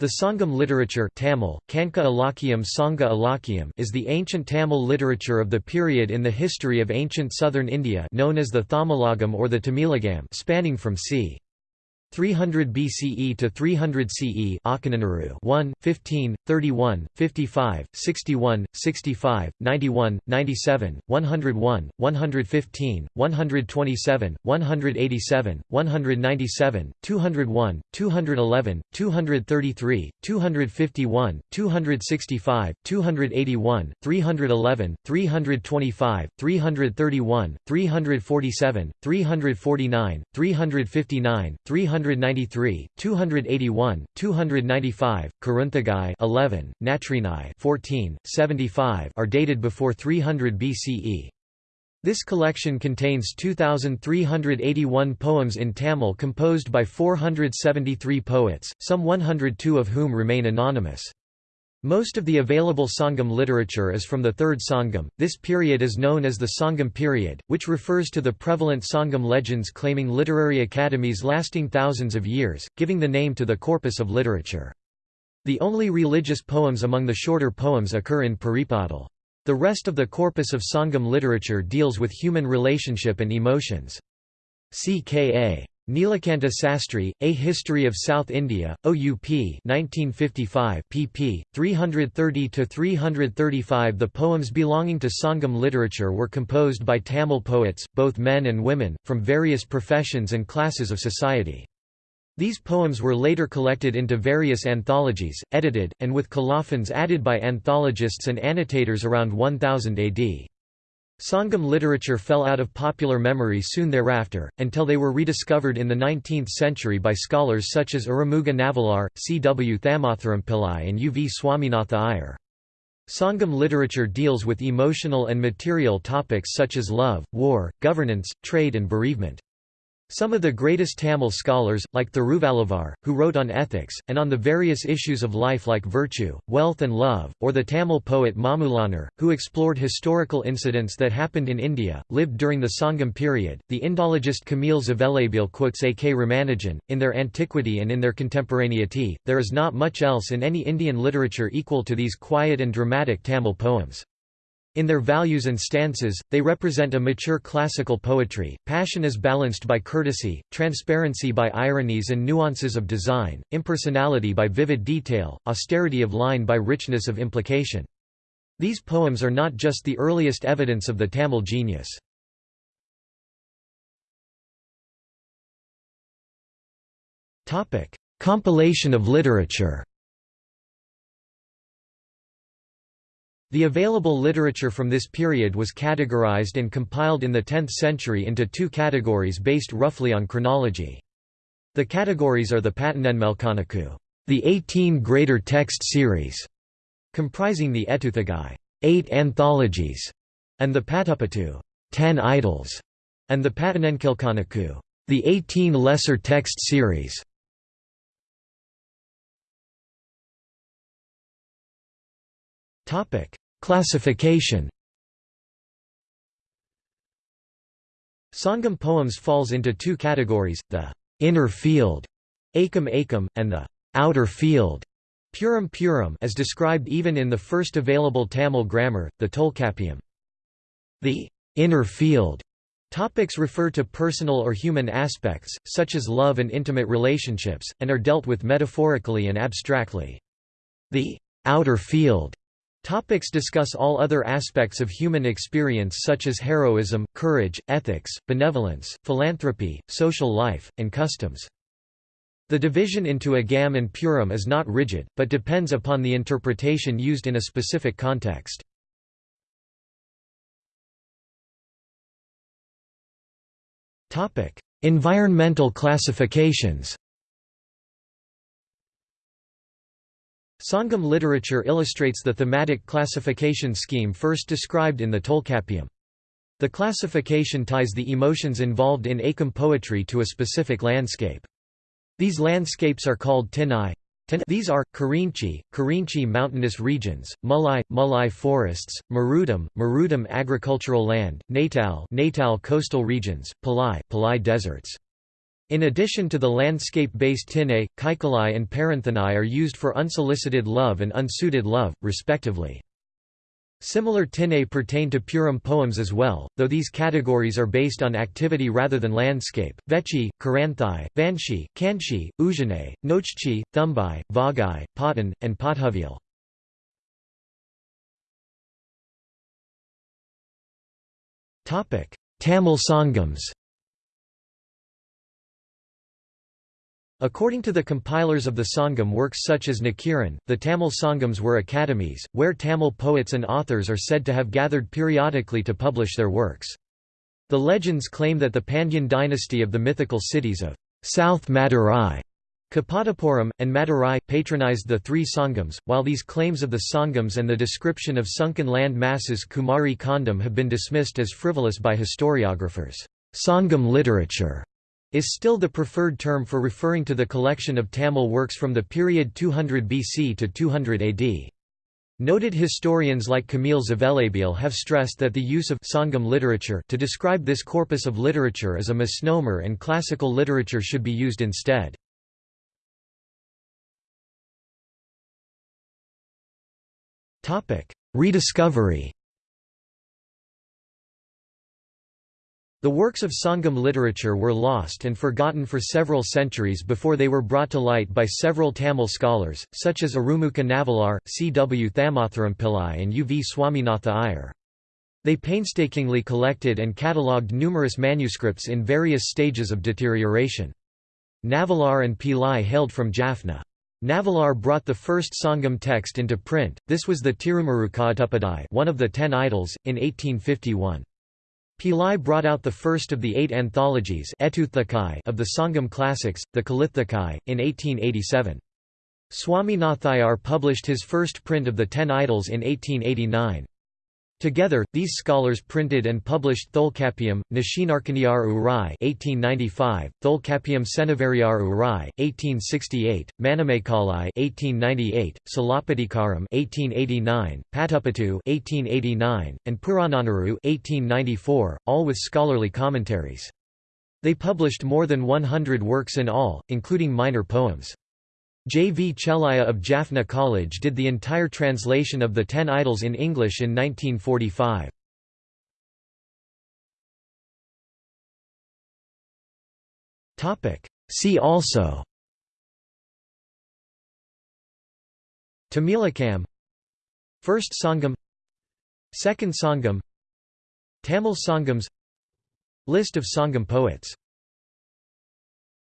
The Sangam literature Tamil, Kanka Ilakiam Sangha Ilakiam is the ancient Tamil literature of the period in the history of ancient southern India known as the Thamilagam or the Tamilagam spanning from c. 300 BCE to 300 CE Akananuru 1, 15, 31, 55, 61, 65, 91, 97, 101, 115, 127, 187, 197, 201, 211, 233, 251, 265, 281, 311, 325, 331, 347, 349, 359, 300 293, 281, 295, Kuruntagai 11, Natrinai 14, 75 are dated before 300 BCE. This collection contains 2,381 poems in Tamil composed by 473 poets, some 102 of whom remain anonymous. Most of the available Sangam literature is from the Third Sangam. This period is known as the Sangam period, which refers to the prevalent Sangam legends claiming literary academies lasting thousands of years, giving the name to the corpus of literature. The only religious poems among the shorter poems occur in Paripadal. The rest of the corpus of Sangam literature deals with human relationship and emotions. CKA. Nilakanta Sastri, A History of South India, OUP 1955 pp. 330–335 The poems belonging to Sangam literature were composed by Tamil poets, both men and women, from various professions and classes of society. These poems were later collected into various anthologies, edited, and with colophons added by anthologists and annotators around 1000 AD. Sangam literature fell out of popular memory soon thereafter, until they were rediscovered in the 19th century by scholars such as Arumuga Navalar, C. W. Thamotharam Pillai and U. V. Swaminatha Iyer. Sangam literature deals with emotional and material topics such as love, war, governance, trade and bereavement. Some of the greatest Tamil scholars, like Thiruvalluvar, who wrote on ethics, and on the various issues of life like virtue, wealth and love, or the Tamil poet Mamulanar, who explored historical incidents that happened in India, lived during the Sangam period. The Indologist Kamil Zvelebil quotes A. K. Ramanujan, in their antiquity and in their contemporaneity, there is not much else in any Indian literature equal to these quiet and dramatic Tamil poems. In their values and stances, they represent a mature classical poetry, passion is balanced by courtesy, transparency by ironies and nuances of design, impersonality by vivid detail, austerity of line by richness of implication. These poems are not just the earliest evidence of the Tamil genius. Compilation of literature The available literature from this period was categorized and compiled in the 10th century into two categories based roughly on chronology. The categories are the Patanenmelkanaku, the 18 greater text series, comprising the Etuthagai, eight anthologies, and the Patupattu, ten idylls, and the Patanenkilkanaku, the 18 lesser text series. Classification. Sangam poems falls into two categories: the inner field, akam akam, and the outer field, puram puram, as described even in the first available Tamil grammar, the Tolkappiyam. The inner field Topics refer to personal or human aspects, such as love and intimate relationships, and are dealt with metaphorically and abstractly. The outer field Topics discuss all other aspects of human experience such as heroism, courage, ethics, benevolence, philanthropy, social life, and customs. The division into agam and puram is not rigid, but depends upon the interpretation used in a specific context. Environmental classifications Sangam literature illustrates the thematic classification scheme first described in the Tolkappiyam. The classification ties the emotions involved in Akam poetry to a specific landscape. These landscapes are called Tinai. These are, Karinchi, Karinchi mountainous regions, Mulai, Mulai forests, Marudam, Marudam agricultural land, Natal, Natal coastal regions, Palai, Palai deserts. In addition to the landscape-based tinai, kaikalai and paranthanai are used for unsolicited love and unsuited love, respectively. Similar tinai pertain to Puram poems as well, though these categories are based on activity rather than landscape. Vechi, Karanthai, Vanshi, Kanchi, Ujane, Nochchi, Thumbai, Vagai, Patan, and Pothuvial. Tamil Sangams According to the compilers of the Sangam works such as Nakiran, the Tamil Sangams were academies, where Tamil poets and authors are said to have gathered periodically to publish their works. The legends claim that the Pandyan dynasty of the mythical cities of South Madurai, Kapadapuram, and Madurai, patronized the three Sangams, while these claims of the Sangams and the description of sunken land masses Kumari Kandam have been dismissed as frivolous by historiographers. Sangam literature is still the preferred term for referring to the collection of Tamil works from the period 200 BC to 200 AD. Noted historians like Kamil Zvelebil have stressed that the use of Sangam literature to describe this corpus of literature is a misnomer and classical literature should be used instead. Rediscovery The works of Sangam literature were lost and forgotten for several centuries before they were brought to light by several Tamil scholars, such as Arumukha Navalar, C. W. Thamotharam Pillai and U. V. Swaminatha Iyer. They painstakingly collected and catalogued numerous manuscripts in various stages of deterioration. Navalar and Pillai hailed from Jaffna. Navalar brought the first Sangam text into print, this was the Tirumuruka one of the Ten Idylls, in 1851. Pillai brought out the first of the eight anthologies of the Sangam classics, the Kalithakai, in 1887. Swaminatha Iyer published his first print of the Ten Idylls in 1889. Together, these scholars printed and published Tholkappiyam, Nashinarkaniyar Urai (1895), Tholkappiyam Senavariyar Urai (1868), Manimekalai (1898), Silappatikaram (1889), Patupattu (1889), and Purananuru (1894), all with scholarly commentaries. They published more than 100 works in all, including minor poems. J. V. Chelliah of Jaffna College did the entire translation of the Ten Idylls in English in 1945. See also Tamilakam First Sangam Second Sangam Tamil Sangams List of Sangam poets